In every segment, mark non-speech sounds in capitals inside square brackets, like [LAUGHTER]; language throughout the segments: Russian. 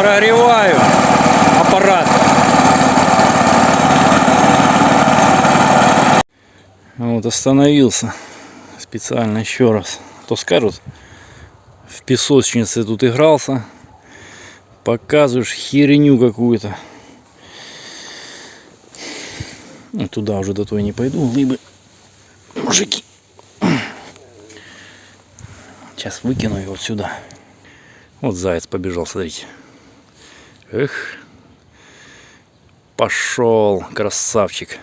прогреваю аппарат. Вот остановился специально еще раз. То скажут, в песочнице тут игрался, показываешь херню какую-то. Ну, туда уже до той не пойду, либо мужики. Сейчас выкину его вот сюда. Вот заяц побежал, смотрите. Эх. Пошел, красавчик.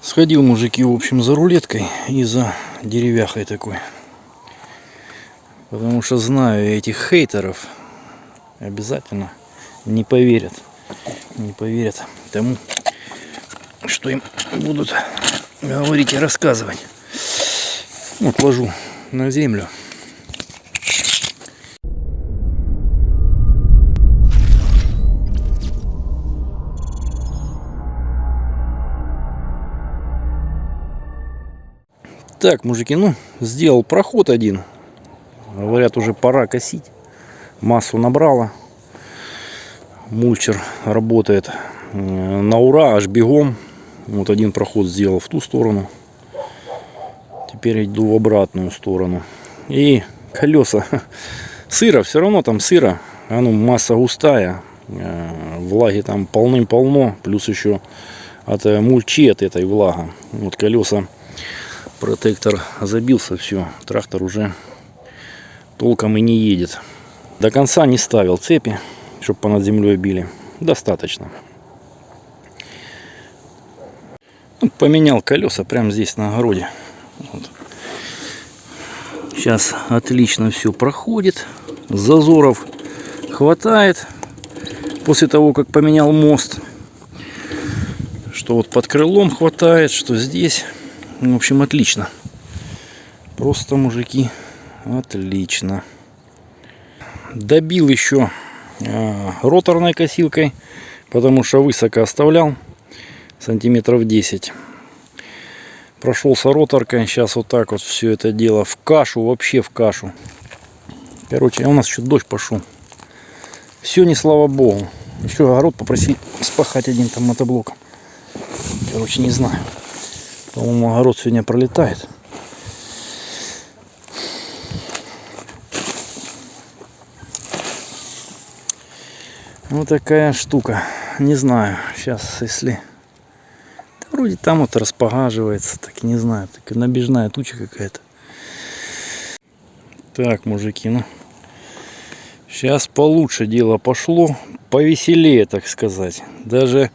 Сходил мужики, в общем, за рулеткой и за деревяхой такой. Потому что знаю этих хейтеров. Обязательно не поверят. Не поверят тому, что им будут говорить и рассказывать. Вот ложу на землю. Так, мужики, ну, сделал проход один. Говорят, уже пора косить. Массу набрала. Мульчер работает на ура, аж бегом. Вот один проход сделал в ту сторону. Теперь иду в обратную сторону. И колеса. [LAUGHS] Сыро, все равно там сыро. А ну, масса густая. Э, влаги там полным-полно. Плюс еще от э, мульчи от этой влага. Вот колеса протектор забился, все, трактор уже толком и не едет. До конца не ставил цепи, чтобы понад землей били. Достаточно. Ну, поменял колеса прямо здесь на огороде. Вот. Сейчас отлично все проходит. Зазоров хватает. После того, как поменял мост. Что вот под крылом хватает, что здесь. В общем, отлично. Просто, мужики, отлично. Добил еще э, роторной косилкой, потому что высоко оставлял, сантиметров 10. Прошелся роторкой, сейчас вот так вот все это дело в кашу, вообще в кашу. Короче, а у нас еще дождь пошел. Все не слава богу. Еще огород попросить спахать один там мотоблоком. Короче, не знаю. По-моему, огород сегодня пролетает. Вот такая штука. Не знаю, сейчас, если... Да, вроде там вот распогаживается, так не знаю. Так набежная туча какая-то. Так, мужики, ну... Сейчас получше дело пошло. Повеселее, так сказать. Даже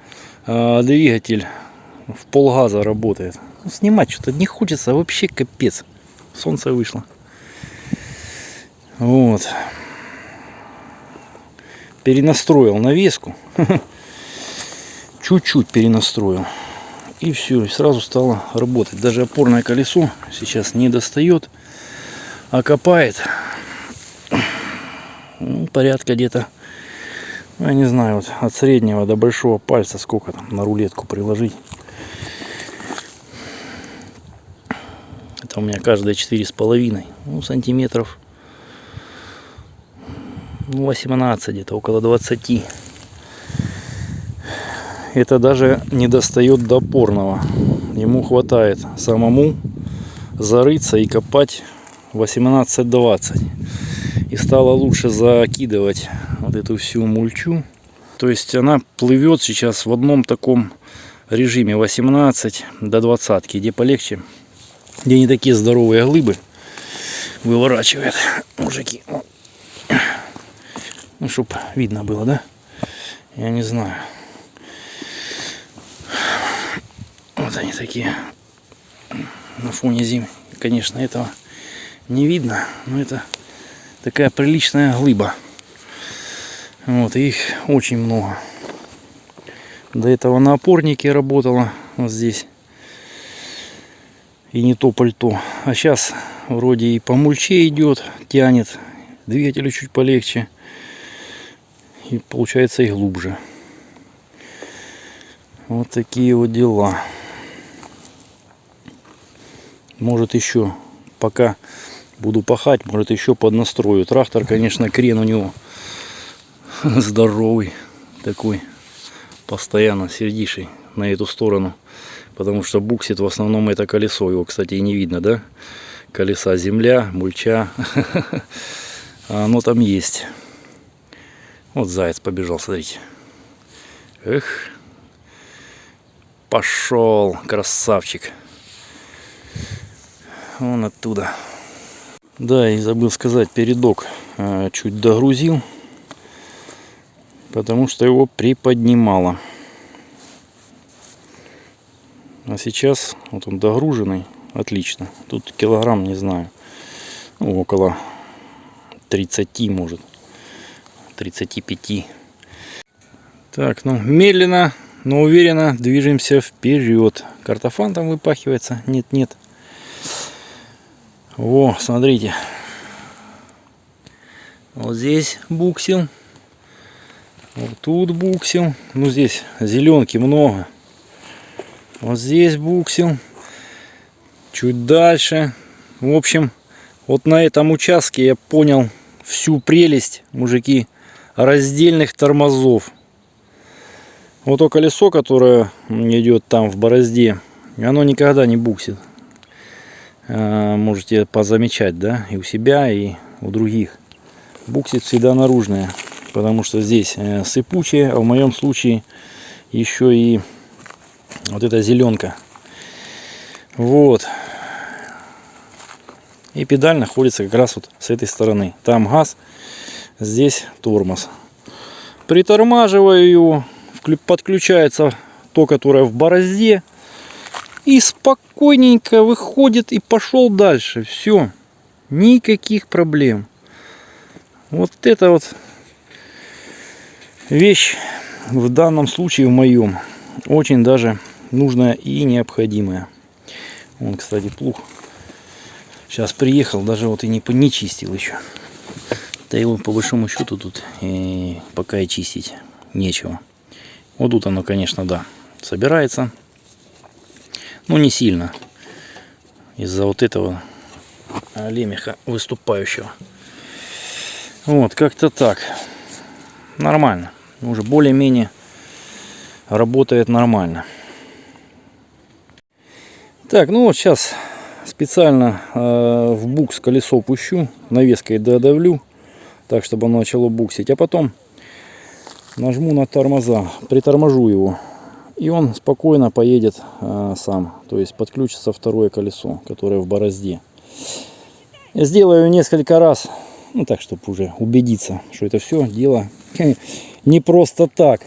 э, двигатель в полгаза работает. Ну, снимать что-то не хочется, вообще капец. Солнце вышло. Вот. Перенастроил навеску. [LAUGHS] Чуть-чуть перенастроил. И все, и сразу стало работать. Даже опорное колесо сейчас не достает, а копает. Ну, порядка где-то, я не знаю, вот от среднего до большого пальца сколько там на рулетку приложить. У меня каждая четыре с половиной ну, сантиметров 18 где-то около 20 это даже не достает до опорного ему хватает самому зарыться и копать 18-20 и стало лучше закидывать вот эту всю мульчу. То есть она плывет сейчас в одном таком режиме 18 до 20 где полегче где не такие здоровые глыбы выворачивает мужики. Ну, чтоб видно было, да? Я не знаю. Вот они такие на фоне зимы. Конечно, этого не видно, но это такая приличная глыба. Вот, их очень много. До этого на опорнике работала вот здесь и не то пальто. А сейчас вроде и по мульче идет, тянет, двигателю чуть полегче. И получается и глубже. Вот такие вот дела. Может еще, пока буду пахать, может еще поднастрою. Трактор, конечно, крен у него [LAUGHS] здоровый такой, постоянно сердиший на эту сторону. Потому что буксит в основном это колесо. Его, кстати, и не видно, да? Колеса земля, мульча. [LAUGHS] А оно там есть. Вот заяц побежал, смотрите. Эх. Пошел, красавчик. Вон оттуда. Да, и забыл сказать, передок э, чуть догрузил, потому что его приподнимало. Сейчас вот он догруженный, отлично. Тут килограмм, не знаю, ну, около 30 может, 35. Так, ну медленно, но уверенно движемся вперед. Картофан там выпахивается, нет, нет. О, смотрите. Вот здесь буксил. Вот тут буксил. Ну, здесь зеленки много. Вот здесь буксил. Чуть дальше. В общем, вот на этом участке я понял всю прелесть, мужики, раздельных тормозов. Вот то колесо, которое идет там в борозде, оно никогда не буксит. Э, можете позамечать, да, и у себя, и у других. Буксит всегда наружная, потому что здесь э, сыпучая, а в моем случае еще и вот эта зеленка. Вот. И педаль находится как раз вот с этой стороны. Там газ, здесь тормоз. Притормаживаю его, подключается то, которое в борозде и спокойненько выходит и пошел дальше. Все. Никаких проблем. Вот это вот вещь в данном случае в моем очень даже нужная и необходимая. Он, кстати, плуг сейчас приехал, даже вот и не, не чистил еще. Да его по большому счету тут и пока и чистить нечего. Вот тут оно, конечно, да, собирается. Ну, не сильно. Из-за вот этого лемеха выступающего. Вот, как-то так. Нормально. Уже более-менее работает нормально. Так, ну вот сейчас специально э, в букс колесо пущу, навеской додавлю, так чтобы оно начало буксить, а потом нажму на тормоза, приторможу его и он спокойно поедет а, сам. То есть подключится второе колесо, которое в борозде. Я сделаю несколько раз, ну так, чтобы уже убедиться, что это все дело [LAUGHS] не просто так.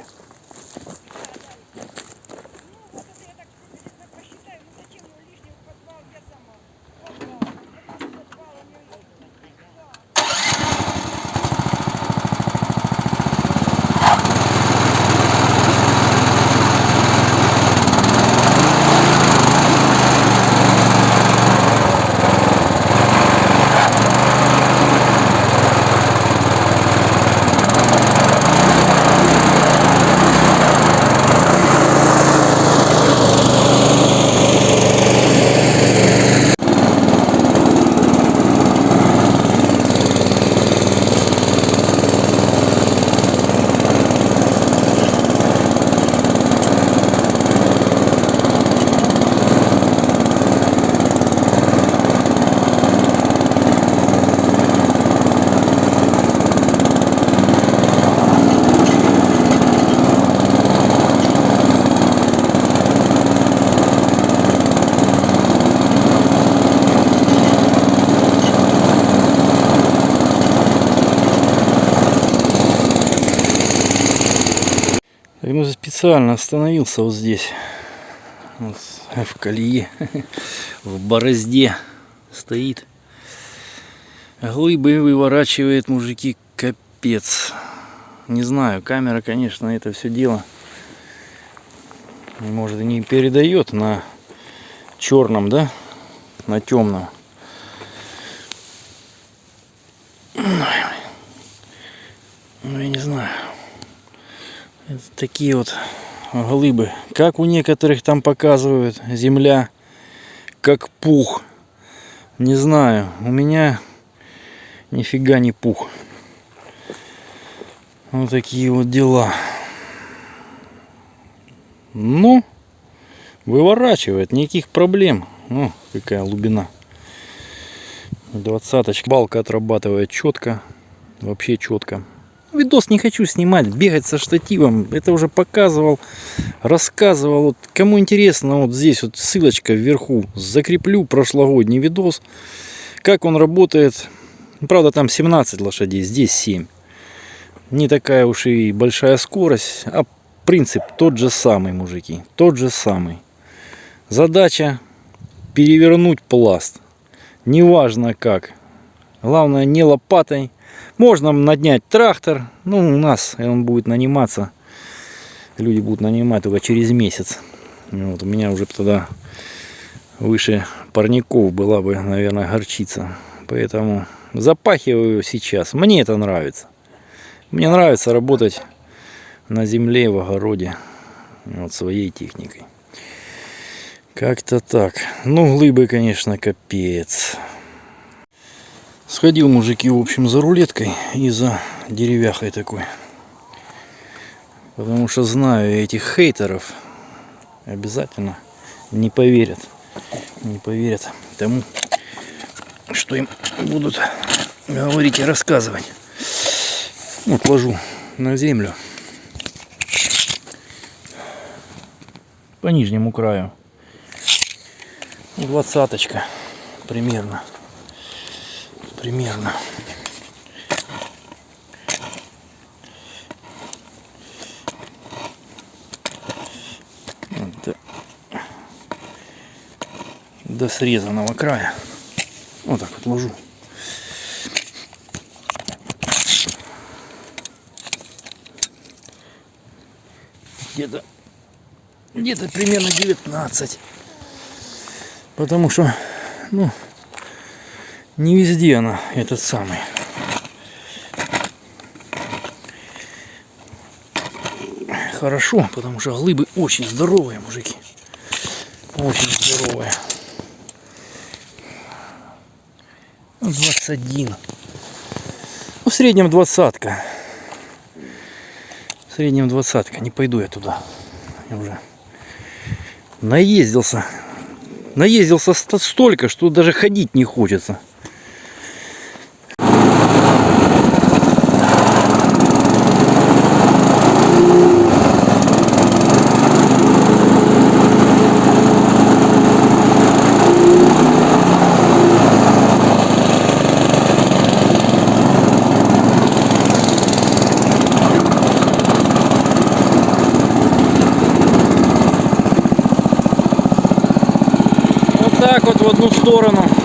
ну, специально остановился вот здесь. Вот, в колее, [LAUGHS] в борозде стоит. Глыбы выворачивает, мужики, капец. Не знаю, камера, конечно, это все дело может не передает на черном, да, на темном. Ну, я не знаю. Это такие вот глыбы. Как у некоторых там показывают, земля как пух. Не знаю, у меня нифига не пух. Вот такие вот дела. Ну, выворачивает, никаких проблем. Ну, какая глубина. Двадцаточка. Балка отрабатывает четко. Вообще четко. Видос не хочу снимать, бегать со штативом. Это уже показывал, рассказывал. Вот, кому интересно, вот здесь вот ссылочка вверху. Закреплю прошлогодний видос. Как он работает. Правда, там 17 лошадей, здесь 7. Не такая уж и большая скорость, а принцип тот же самый, мужики. Тот же самый. Задача перевернуть пласт. Неважно как. Главное не лопатой. Можно наднять трактор. Ну, у нас он будет наниматься. Люди будут нанимать только через месяц. Вот, у меня уже тогда выше парников была бы, наверное, горчица. Поэтому запахиваю сейчас. Мне это нравится. Мне нравится работать на земле, в огороде. Вот своей техникой. Как-то так. Ну, глыбы, конечно, капец. Сходил, мужики, в общем, за рулеткой и за деревяхой такой. Потому что знаю этих хейтеров. Обязательно не поверят. Не поверят тому, что им будут говорить и рассказывать. Вот ложу на землю. По нижнему краю. Двадцаточка примерно. Примерно. до, до срезанного края. Вот так вот ложу. Где-то где-то примерно 19. Потому что, ну, не везде она этот самый. Хорошо, потому что глыбы очень здоровые, мужики. Очень здоровые. 21. Ну, в среднем двадцатка. В среднем двадцатка. Не пойду я туда. Я уже наездился. Наездился столько, что даже ходить не хочется. так вот в одну сторону